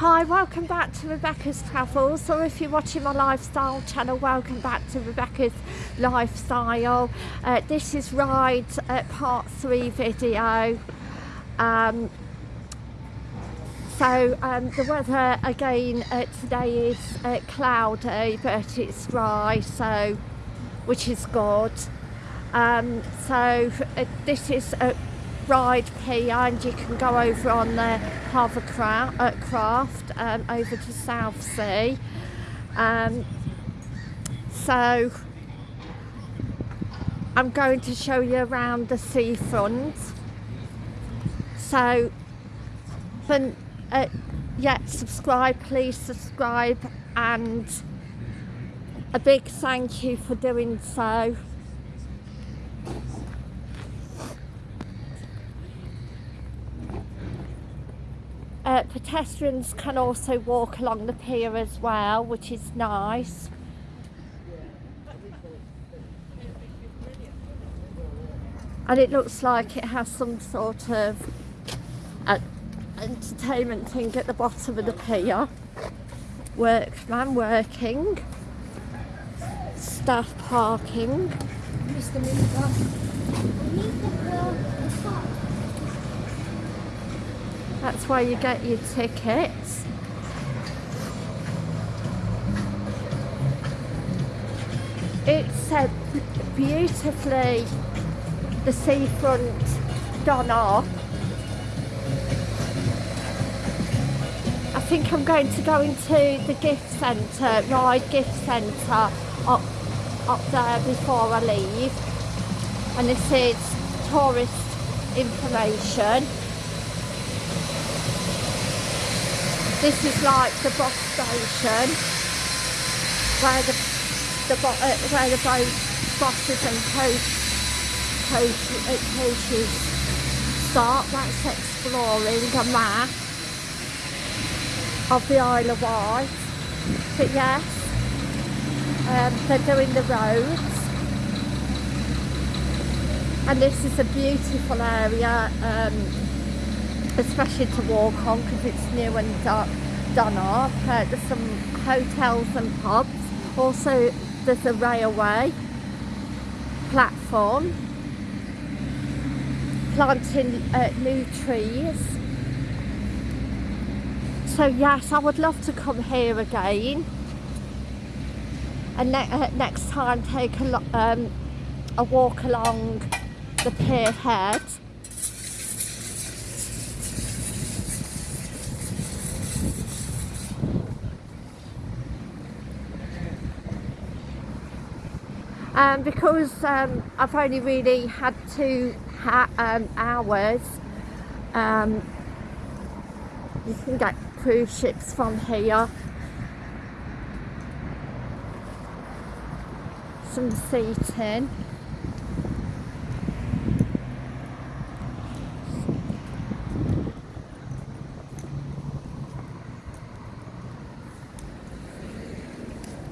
Hi, welcome back to Rebecca's Travels, or if you're watching my lifestyle channel, welcome back to Rebecca's Lifestyle. Uh, this is Ryde uh, Part 3 video. Um, so um, the weather again uh, today is uh, cloudy, but it's dry, so which is good. Um, so uh, this is a Ryde pier and you can go over on the Hovercraft, Craft um, over to Southsea. Um, so I'm going to show you around the seafront. So, but, uh, yeah, subscribe, please subscribe and a big thank you for doing so. Uh, pedestrians can also walk along the pier as well, which is nice. And it looks like it has some sort of uh, entertainment thing at the bottom of the pier. Workman working. Staff parking. Mr. That's where you get your tickets. It's uh, beautifully the seafront done off. I think I'm going to go into the gift centre, Ryde Gift Centre up, up there before I leave. And this is tourist information. This is like the bus station where the the uh, where the boat buses and coach, coach, uh, coaches start. That's exploring a map of the Isle of Wight. But yes, um, they're doing the roads. And this is a beautiful area. Um, especially to walk on because it's new and done up. Uh, there's some hotels and pubs. Also, there's a railway platform planting uh, new trees. So yes, I would love to come here again. And ne uh, next time take a, um, a walk along the pier head. Um, because um, I've only really had two ha um, hours um, you can get cruise ships from here. Some seating.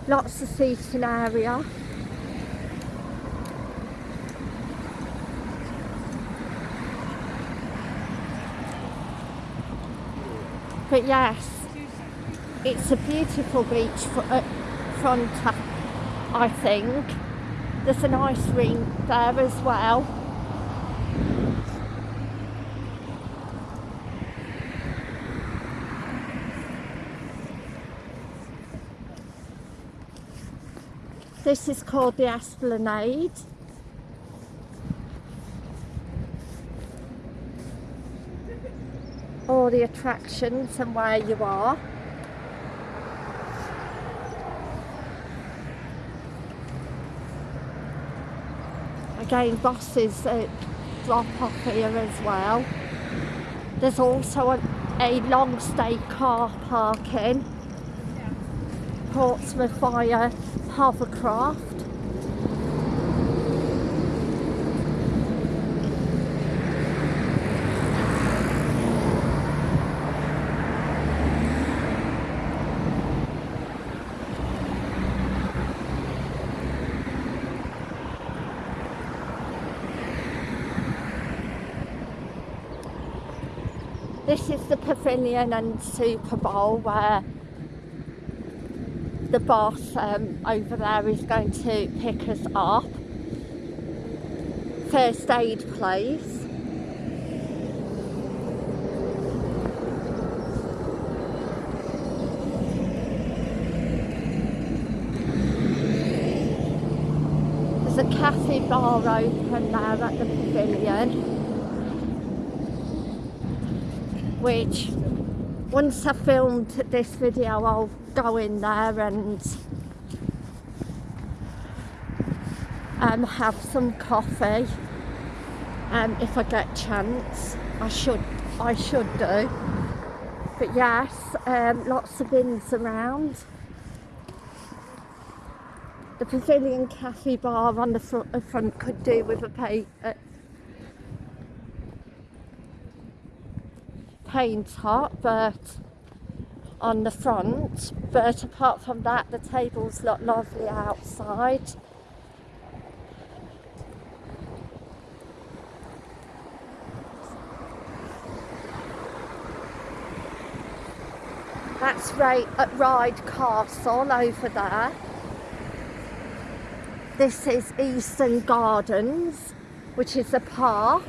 Lots of seating area but yes it's a beautiful beach uh, front I think. There's an ice rink there as well. This is called the Esplanade the attractions and where you are. Again, buses uh, drop off here as well. There's also a, a long stay car parking. Portsmouth via Hovercraft. This is the pavilion and Super Bowl where the boss um, over there is going to pick us up. First aid place. There's a cafe bar open there at the pavilion. Which, once I filmed this video, I'll go in there and um, have some coffee. Um, if I get chance, I should, I should do. But yes, um, lots of bins around. The Pavilion Cafe bar on the front, the front could do with a pay, uh, paint top, but on the front. But apart from that, the tables look lovely outside. That's right at Ryde Castle over there. This is Eastern Gardens, which is a park.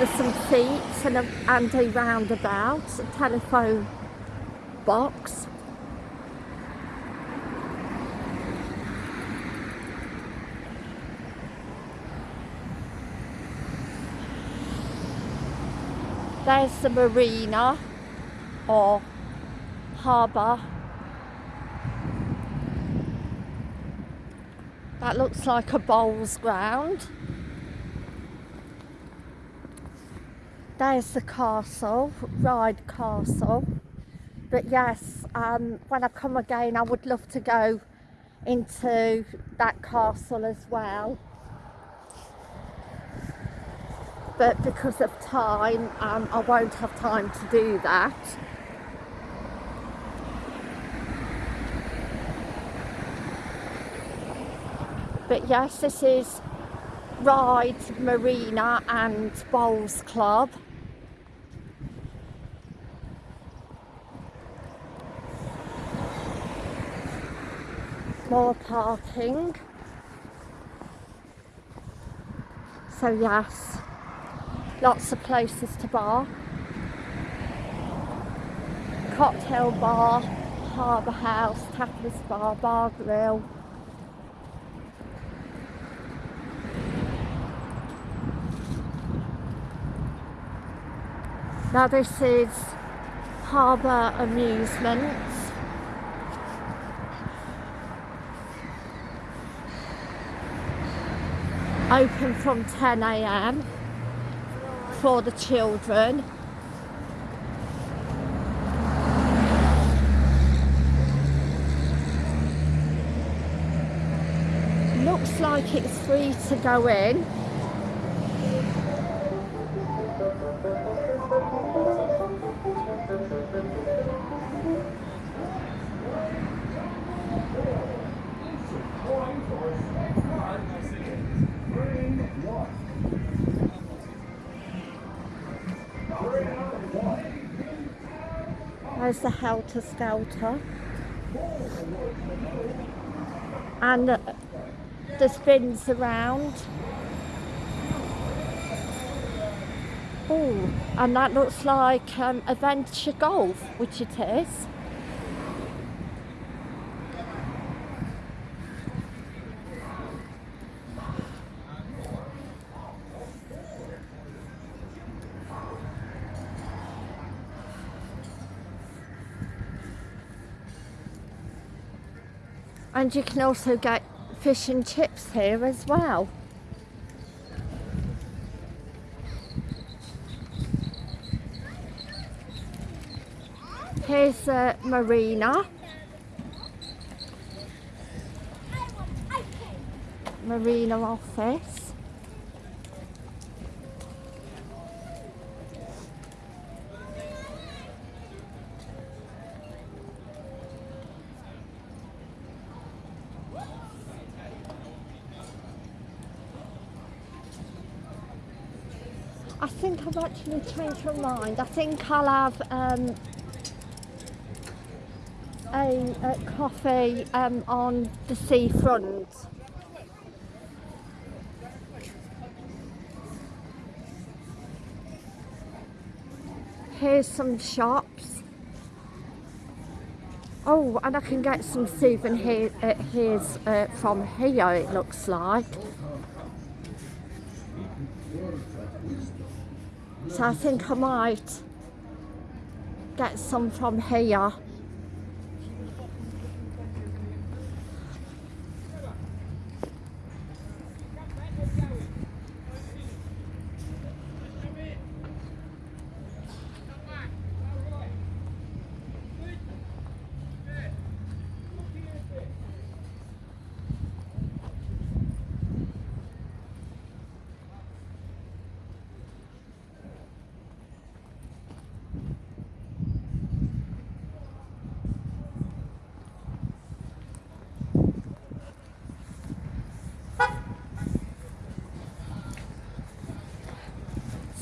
There's some seats and a, and a roundabout, a telephone box. There's the marina or harbour. That looks like a bowls ground. There's the castle, Ryde Castle. But yes, um, when I come again, I would love to go into that castle as well. But because of time, um, I won't have time to do that. But yes, this is Ryde Marina and Bowls Club. More parking. So yes, lots of places to bar. Cocktail bar, harbour house, tapas bar, bar grill. Now this is Harbour Amusements. Open from 10am for the children. Looks like it's free to go in. There's the Helter Skelter. And uh, the spins around. Oh, and that looks like um, Adventure Golf, which it is. And you can also get fish and chips here as well. Here's the marina. Marina office. I think I've actually changed my mind. I think I'll have um, a, a coffee um, on the seafront. Here's some shops. Oh, and I can get some souvenirs uh, uh, from here, it looks like. So I think I might get some from here.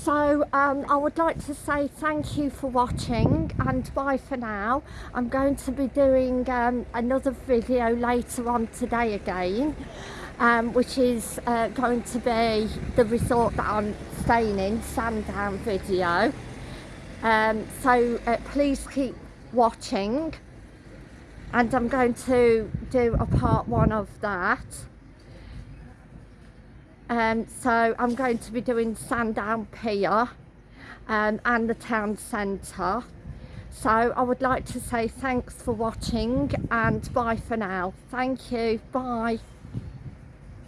So um, I would like to say thank you for watching and bye for now. I'm going to be doing um, another video later on today again. Um, which is uh, going to be the resort that I'm staying in, Sandown video. Um, so uh, please keep watching and I'm going to do a part one of that. Um, so I'm going to be doing Sandown Pier um, and the town centre. So I would like to say thanks for watching and bye for now. Thank you. Bye.